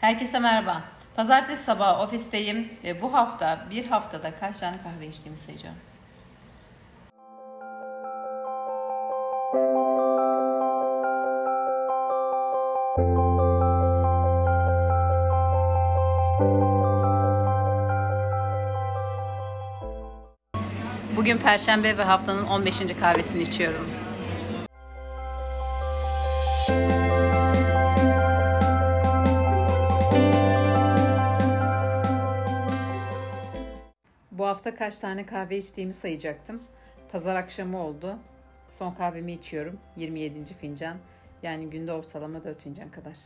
Herkese merhaba. Pazartesi sabahı ofisteyim ve bu hafta bir haftada kaç tane kahve içtiğimi sayacağım. Bugün Perşembe ve haftanın 15. kahvesini içiyorum. Bu hafta kaç tane kahve içtiğimi sayacaktım. Pazar akşamı oldu. Son kahvemi içiyorum. 27. fincan. Yani günde ortalama 4 fincan kadar.